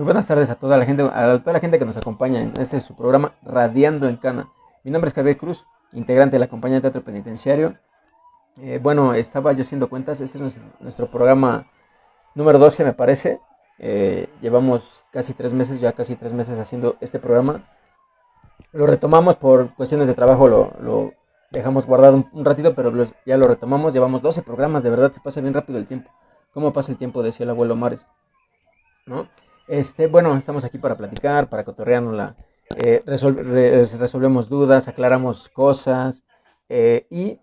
Muy buenas tardes a toda la gente, a toda la gente que nos acompaña en este su programa Radiando en Cana. Mi nombre es Javier Cruz, integrante de la compañía de teatro penitenciario. Eh, bueno, estaba yo haciendo cuentas, este es nuestro, programa número 12 me parece. Eh, llevamos casi tres meses, ya casi tres meses haciendo este programa. Lo retomamos por cuestiones de trabajo, lo, dejamos guardado un, ratito, pero ya lo retomamos. Llevamos 12 programas, de verdad se pasa bien rápido el tiempo. ¿Cómo pasa el tiempo? Decía el abuelo Mares. ¿No? Este, bueno, estamos aquí para platicar, para cotorrearnos eh, resolvemos dudas, aclaramos cosas eh, y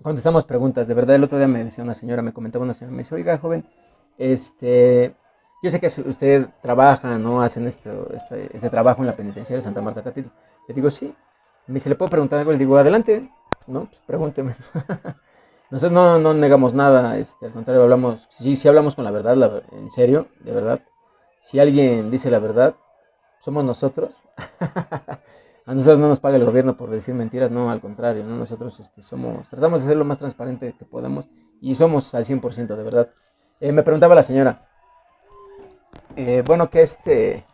contestamos preguntas. De verdad, el otro día me decía una señora, me comentaba una señora, me dice, oiga, joven, este, yo sé que usted trabaja, ¿no? Hacen esto, este, este trabajo en la penitenciaria de Santa Marta Catedral. Le digo, sí. Me dice, ¿le puedo preguntar algo? Le digo, adelante, ¿no? Pues pregúnteme. Nosotros no, no, negamos nada, este, al contrario, hablamos, sí, sí hablamos con la verdad, en serio, de verdad. Si alguien dice la verdad, somos nosotros. a nosotros no nos paga el gobierno por decir mentiras, no, al contrario, ¿no? nosotros este, somos, tratamos de ser lo más transparente que podemos y somos al 100%, de verdad. Eh, me preguntaba la señora, eh, bueno, ¿qué este,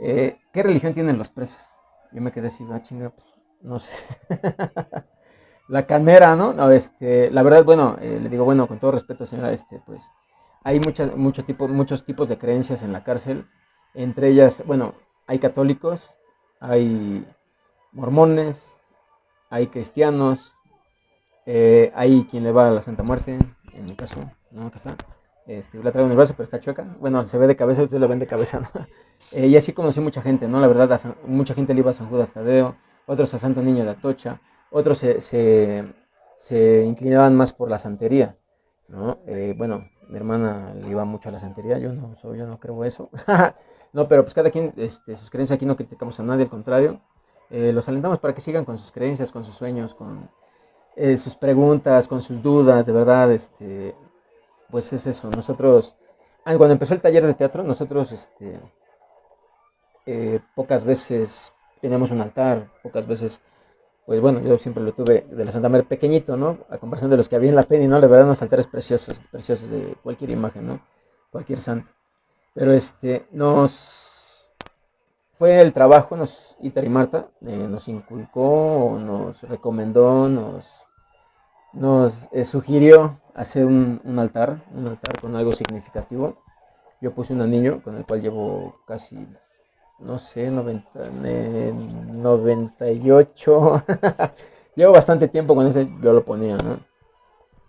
eh, ¿qué religión tienen los presos? Yo me quedé así, ah, chinga, pues, no sé. la canera, ¿no? No, este, la verdad, bueno, le digo, bueno, con todo respeto, señora, este, pues, hay muchas, mucho tipo, muchos tipos de creencias en la cárcel. Entre ellas, bueno, hay católicos, hay mormones, hay cristianos, eh, hay quien le va a la Santa Muerte, en mi caso, ¿no? Acá está. Este, la traigo en el brazo, pero está chueca. Bueno, se ve de cabeza, ustedes lo ven de cabeza, ¿no? Eh, y así conocí mucha gente, ¿no? La verdad, mucha gente le iba a San Judas Tadeo, otros a Santo Niño de Atocha, otros se, se, inclinaban más por la santería, ¿no? Eh, bueno, mi hermana le iba mucho a la santería, yo no, yo no creo eso. no, pero pues cada quien, este, sus creencias, aquí no criticamos a nadie, al contrario. Eh, los alentamos para que sigan con sus creencias, con sus sueños, con eh, sus preguntas, con sus dudas, de verdad, este, pues es eso. Nosotros, cuando empezó el taller de teatro, nosotros, este, eh, pocas veces teníamos un altar, pocas veces pues bueno, yo siempre lo tuve de la Santa María pequeñito, ¿no? A comparación de los que había en la peni, ¿no? La verdad, unos altares preciosos, preciosos de cualquier imagen, ¿no? Cualquier santo. Pero este, nos fue el trabajo, nos, Itar y Marta, eh, nos inculcó, nos recomendó, nos, nos eh, sugirió hacer un, un, altar, un altar con algo significativo. Yo puse un anillo con el cual llevo casi no sé, 90, 98. Llevo bastante tiempo con ese, yo lo ponía, ¿no?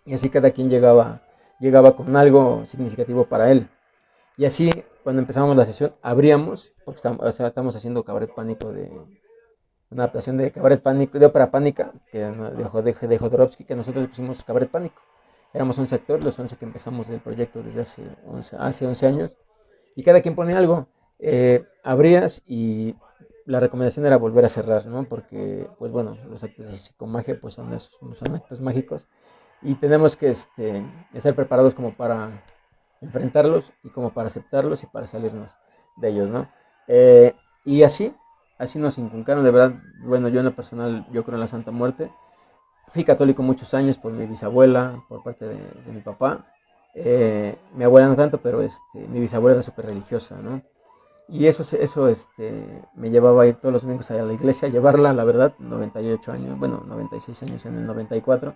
Y así cada quien llegaba, llegaba con algo significativo para él. Y así, cuando empezamos la sesión, abríamos, porque estamos, estamos haciendo Cabaret Pánico de una adaptación de Cabaret Pánico, de ópera pánica, que de, de, Jodorowsky, que nosotros pusimos Cabaret Pánico. Éramos un sector, los 11 que empezamos el proyecto desde hace 11, hace 11 años, y cada quien ponía algo eh, abrías y la recomendación era volver a cerrar, ¿no? Porque, pues bueno, los actos de psicomagia pues son, son actos mágicos y tenemos que este, estar preparados como para enfrentarlos y como para aceptarlos y para salirnos de ellos, ¿no? Eh, y así, así nos inculcaron, de verdad, bueno, yo en lo personal, yo creo en la Santa Muerte. Fui católico muchos años por mi bisabuela, por parte de, mi papá. Eh, mi abuela no tanto, pero este, mi bisabuela era súper religiosa, ¿no? Y eso, eso este, me llevaba a ir todos los domingos a la iglesia, a llevarla, la verdad, 98 años, bueno, 96 años en el 94.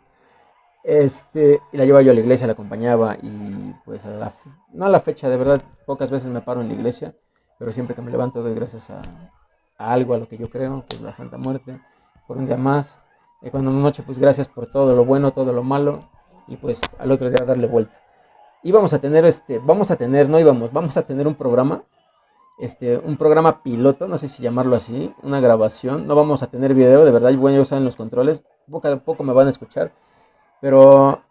Este, y la llevaba yo a la iglesia, la acompañaba y pues a la, no a la fecha, de verdad, pocas veces me paro en la iglesia, pero siempre que me levanto doy gracias a, algo, a lo que yo creo, que es la Santa Muerte, por un día más. Y cuando noche, pues gracias por todo lo bueno, todo lo malo, y pues al otro día darle vuelta. Y vamos a tener, este, vamos a tener, no íbamos, vamos a tener un programa este, un programa piloto, no sé si llamarlo así, una grabación. No vamos a tener video, de verdad, bueno, yo en los controles, poco a poco me van a escuchar. Pero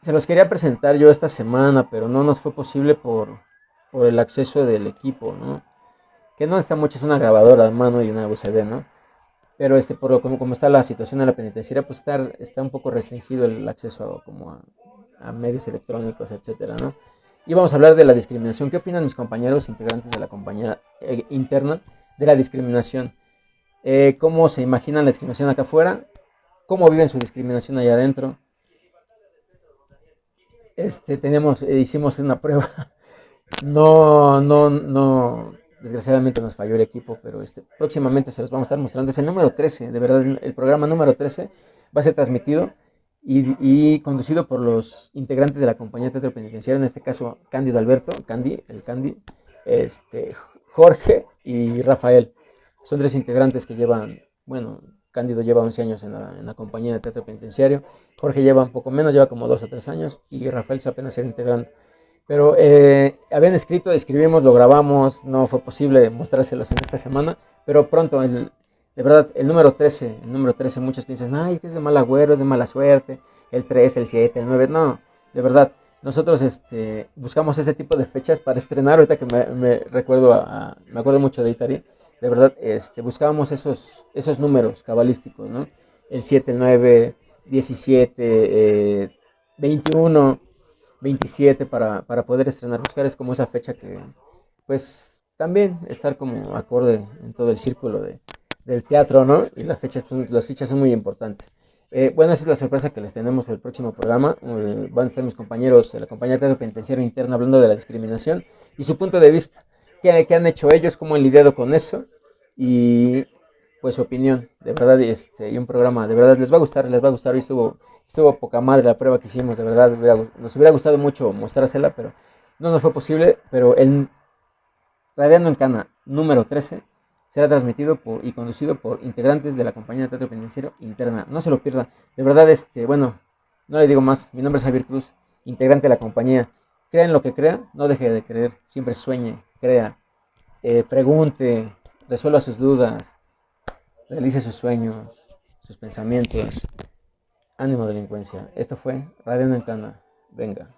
se los quería presentar yo esta semana, pero no nos fue posible por, por el acceso del equipo, ¿no? Que no está mucho, es una grabadora de mano y una USB, ¿no? Pero este, por como, como está la situación en la penitenciaria, pues está, está un poco restringido el acceso a, como a medios electrónicos, etcétera, ¿no? Y vamos a hablar de la discriminación. ¿Qué opinan mis compañeros integrantes de la compañía eh, interna de la discriminación? Eh, ¿Cómo se imaginan la discriminación acá afuera? ¿Cómo viven su discriminación allá adentro? Este, tenemos, eh, hicimos una prueba no, no, no, desgraciadamente nos falló el equipo, pero este, próximamente se los vamos a estar mostrando. Es el número 13, de verdad, el programa número 13 va a ser transmitido y, conducido por los integrantes de la compañía de teatro penitenciario, en este caso Cándido Alberto, Candy, el Candy, este, Jorge y Rafael. Son tres integrantes que llevan, bueno, Cándido lleva 11 años en la, compañía de teatro penitenciario, Jorge lleva un poco menos, lleva como 2 o 3 años y Rafael se apenas era integrante. Pero eh, habían escrito, escribimos, lo grabamos, no fue posible mostrárselos en esta semana, pero pronto, el, de verdad, el número 13, el número 13, muchos piensan, ay, que es de mal agüero, es de mala suerte, el 3, el 7, el 9, no, de verdad, nosotros este, buscamos ese tipo de fechas para estrenar, ahorita que me, recuerdo, a, me acuerdo mucho de Itari, de verdad, este, buscábamos esos, esos números cabalísticos, ¿no? El 7, el 9, 17, 21, 27 para, para poder estrenar. Buscar es como esa fecha que, pues, también estar como acorde en todo el círculo de, del teatro, ¿no? Y las fechas, las fechas son muy importantes. Eh, bueno, esa es la sorpresa que les tenemos para el próximo programa. Eh, van a estar mis compañeros de la compañía teatro penitenciario interno hablando de la discriminación y su punto de vista. ¿Qué, qué han hecho ellos? ¿Cómo han lidiado con eso? Y pues su opinión, de verdad, este, y un programa, de verdad, les va a gustar, les va a gustar. Hoy estuvo, estuvo poca madre la prueba que hicimos, de verdad, nos hubiera gustado mucho mostrársela, pero no nos fue posible. Pero el Radiando en Cana número 13 será transmitido por, y conducido por integrantes de la compañía de teatro penitenciario interna. No se lo pierda. De verdad, este, bueno, no le digo más. Mi nombre es Javier Cruz, integrante de la compañía. Crea en lo que crea, no deje de creer. Siempre sueñe, crea, eh, pregunte, resuelva sus dudas, realice sus sueños, sus pensamientos. Ánimo delincuencia. Esto fue Radio en Cana. Venga.